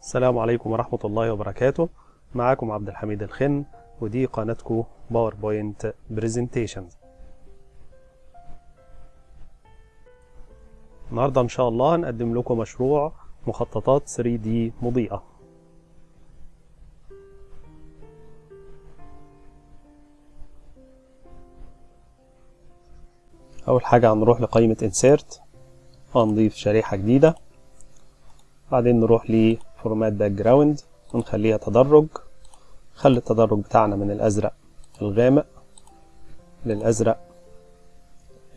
السلام عليكم ورحمة الله وبركاته. معاكم عبد الحميد الخن ودي قناتكم PowerPoint Presentations النهاردة إن شاء الله هنقدم لكم مشروع مخططات 3D مضيئة. أول حاجة هنروح لقائمة Insert هنضيف شريحة جديدة. بعدين نروح ل format background ونخليها تدرج. خلي التدرج بتاعنا من الأزرق الغامق للأزرق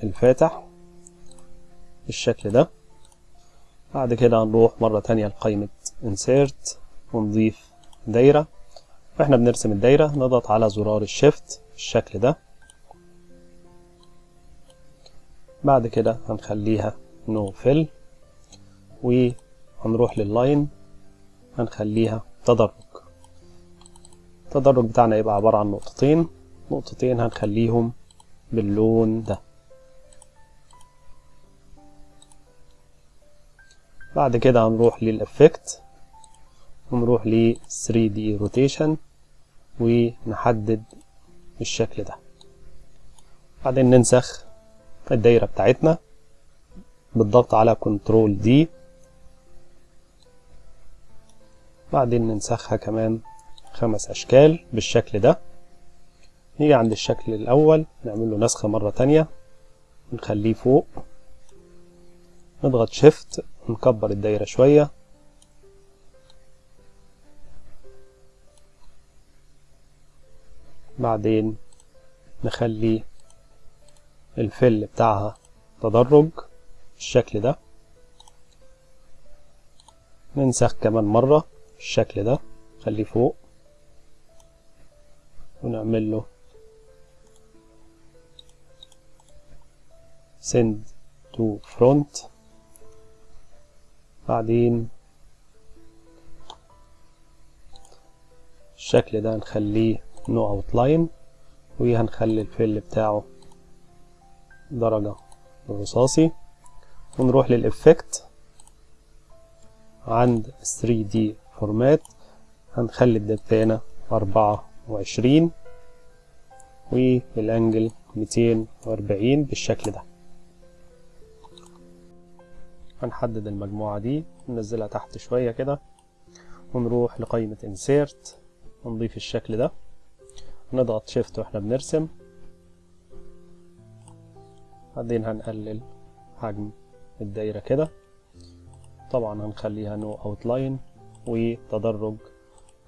الفاتح بالشكل ده. بعد كده هنروح مرة تانية لقائمة Insert ونضيف دايرة. وإحنا بنرسم الدايرة نضغط على زرار ال shift بالشكل ده. بعد كده هنخليها no fill وهنروح لل line هنخليها تدرج. التدرج بتاعنا يبقى عبارة عن نقطتين. نقطتين هنخليهم باللون ده. بعد كده هنروح لل effect ونروح ل 3D rotation ونحدد بالشكل ده. بعدين ننسخ الدايرة بتاعتنا بالضغط على كنترول دي بعدين ننسخها كمان خمس أشكال بالشكل ده. نيجي عند الشكل الأول نعمل له نسخة مرة تانية نخليه فوق. نضغط شيفت نكبر الدايرة شوية. بعدين نخلي الفل بتاعها تدرج بالشكل ده. ننسخ كمان مرة. بالشكل ده. خليه فوق. ونعمل له send to front. بعدين الشكل ده هنخليه no outline وهنخلي ال fill بتاعه درجة الرصاصي ونروح لل effect عند 3D format هنخلي ال depth أربعة وعشرين وال angle ميتين وأربعين بالشكل ده. هنحدد المجموعة دي ننزلها تحت شوية كده ونروح لقائمة Insert ونضيف الشكل ده. نضغط Shift وإحنا بنرسم. بعدين هنقلل حجم الدايرة كده. طبعا هنخليها no outline وتدرج.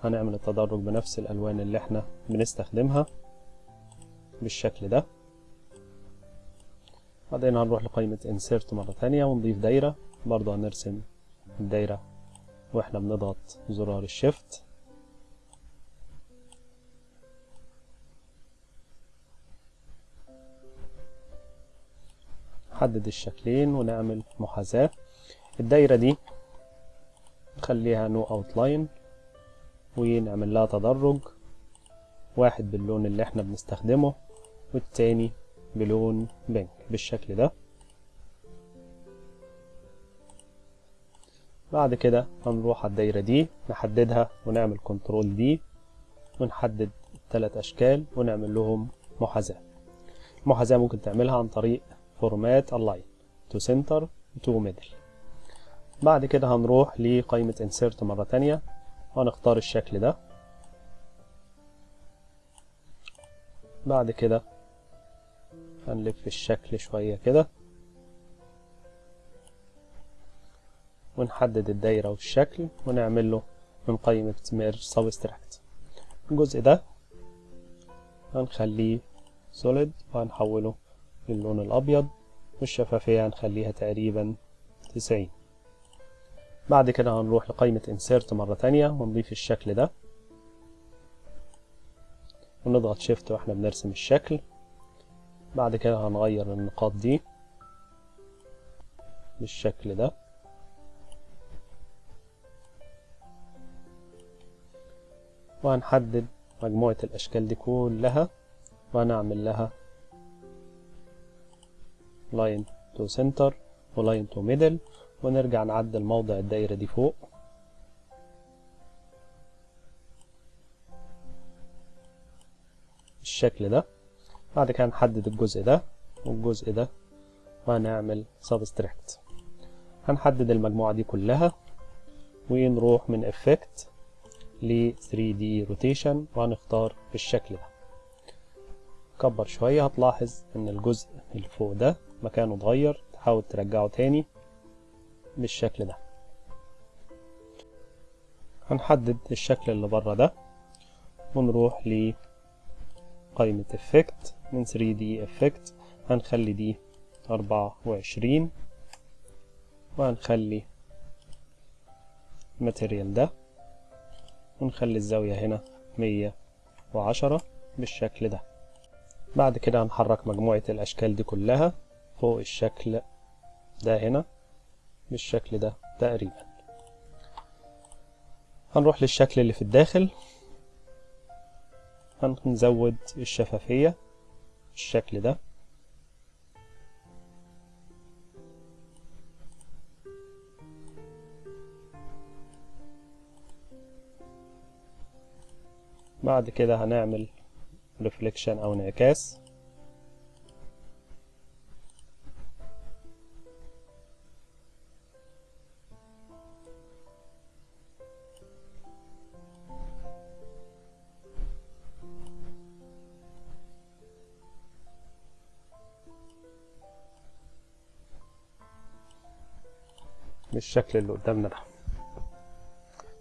هنعمل التدرج بنفس الألوان اللي إحنا بنستخدمها بالشكل ده. بعدين هنروح لقائمة insert مرة تانية ونضيف دايرة. برضه هنرسم الدايرة وإحنا بنضغط زرار ال Shift نحدد الشكلين ونعمل محاذاة. الدايرة دي نخليها no outline ونعمل لها تدرج. واحد باللون اللي إحنا بنستخدمه والتاني بلون pink بالشكل ده. بعد كده هنروح على الدايرة دي نحددها ونعمل Control D ونحدد الثلاث أشكال ونعمل لهم محاذاة. المحاذاة ممكن تعملها عن طريق format align to center to middle. بعد كده هنروح لقائمة insert مرة تانية. وهنختار الشكل ده. بعد كده هنلف الشكل شوية كده. ونحدد الدايرة والشكل ونعمل له من قائمة merge subtract الجزء ده هنخليه solid وهنحوله للون الأبيض والشفافية هنخليها تقريبا تسعين. بعد كده هنروح لقائمة insert مرة تانية ونضيف الشكل ده. ونضغط shift وإحنا بنرسم الشكل. بعد كده هنغير النقاط دي بالشكل ده. وهنحدد مجموعة الأشكال دي كلها وهنعمل لها align to center و align to middle ونرجع نعدل موضع الدايرة دي فوق. بالشكل ده. بعد كده نحدد الجزء ده والجزء ده وهنعمل subtract هنحدد المجموعة دي كلها ونروح من effect ل 3D rotation وهنختار بالشكل ده. كبر شوية هتلاحظ إن الجزء اللي فوق ده مكانه اتغير تحاول ترجعه تاني. بالشكل ده. هنحدد الشكل اللي بره ده ونروح لقائمة effect من 3D effect هنخلي دي أربعة وعشرين وهنخلي ال material ده ونخلي الزاوية هنا مية وعشرة بالشكل ده. بعد كده هنحرك مجموعة الأشكال دي كلها فوق الشكل ده هنا. بالشكل ده تقريبا. هنروح للشكل اللي في الداخل. هنزود الشفافية بالشكل ده. بعد كده هنعمل ريفليكشن أو انعكاس. بالشكل اللي قدامنا ده.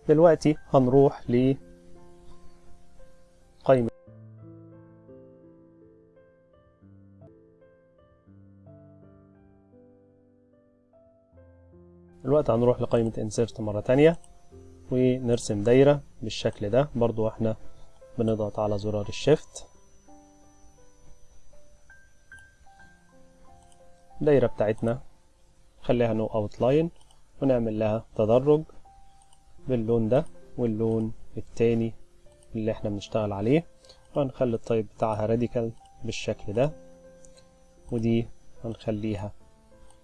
دلوقتي هنروح ل قائمة دلوقتي هنروح لقائمة insert مرة تانية ونرسم دايرة بالشكل ده. برضو إحنا بنضغط على زرار الشيفت الدايرة بتاعتنا خليها no outline ونعمل لها تدرج باللون ده واللون التاني اللي إحنا بنشتغل عليه وهنخلي ال type بتاعها radial بالشكل ده ودي هنخليها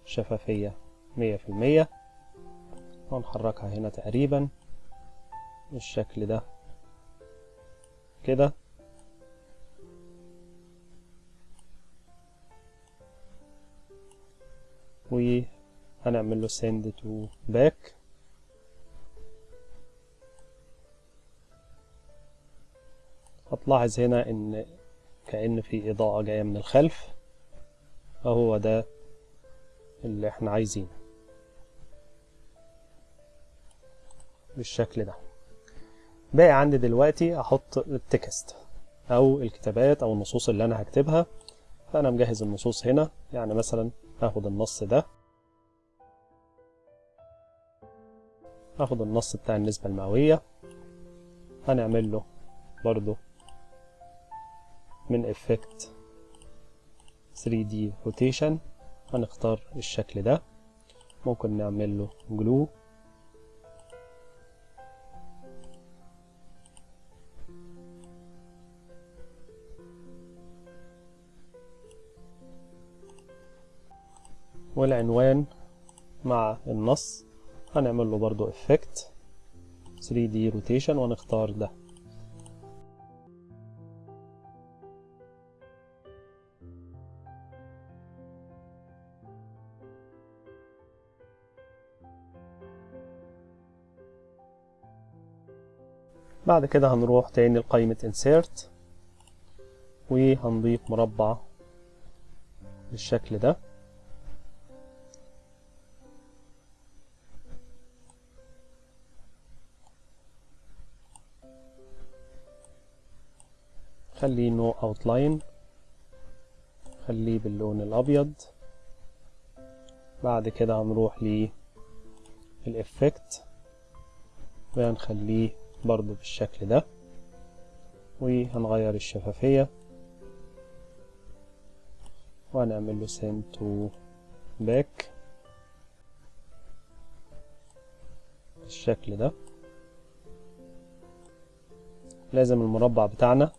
شفافية مية في المية وهنحركها هنا تقريبا بالشكل ده كده. وهنعمل له send to back. هتلاحظ هنا إن كأن في إضاءة جاية من الخلف. فهو ده اللي إحنا عايزينه. بالشكل ده. باقي عندي دلوقتي أحط التكست أو الكتابات أو النصوص اللي أنا هكتبها. فأنا مجهز النصوص هنا. يعني مثلا هاخد النص ده. هاخد النص بتاع النسبة المئوية. هنعمل له برضو من effect 3D rotation. هنختار الشكل ده. ممكن نعمل له glue. والعنوان مع النص. هنعمل له برضو effect. 3D rotation ونختار ده. بعد كده هنروح تاني لقائمة insert. وهنضيف مربع بالشكل ده. خليه no outline خليه باللون الأبيض. بعد كده هنروح لل effect وهنخليه برضو بالشكل ده. وهنغير الشفافية. وهنعمل له send to back. بالشكل ده. لازم المربع بتاعنا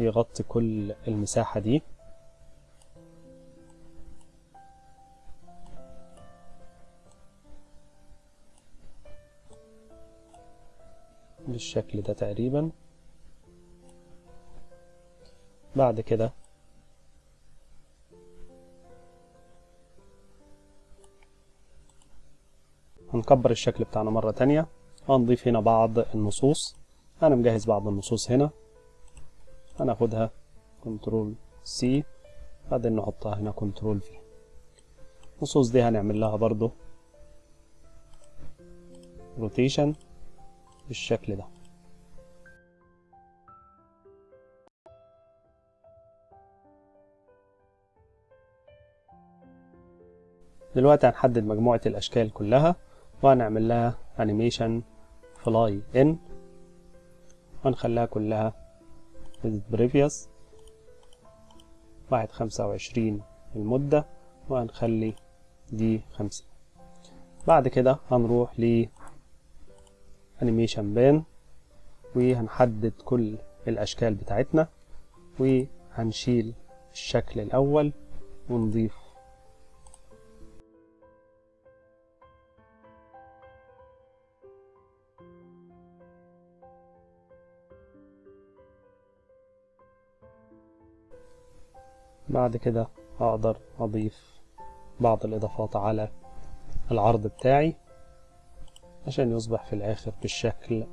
يغطي كل المساحة دي. بالشكل ده تقريبا. بعد كده هنكبر الشكل بتاعنا مرة تانية. هنضيف هنا بعض النصوص. أنا مجهز بعض النصوص هنا. هناخدها Control C بعدين نحطها هنا Control V النصوص دي هنعمل لها برضو rotation بالشكل ده. دلوقتي هنحدد مجموعة الأشكال كلها وهنعمل لها animation fly in وهنخليها كلها previous واحد خمسة وعشرين المدة وهنخلي دي خمسين بعد كده هنروح ل انيميشن بان وهنحدد كل الأشكال بتاعتنا وهنشيل الشكل الأول ونضيف بعد كده أقدر أضيف بعض الإضافات على العرض بتاعي عشان يصبح في الآخر بالشكل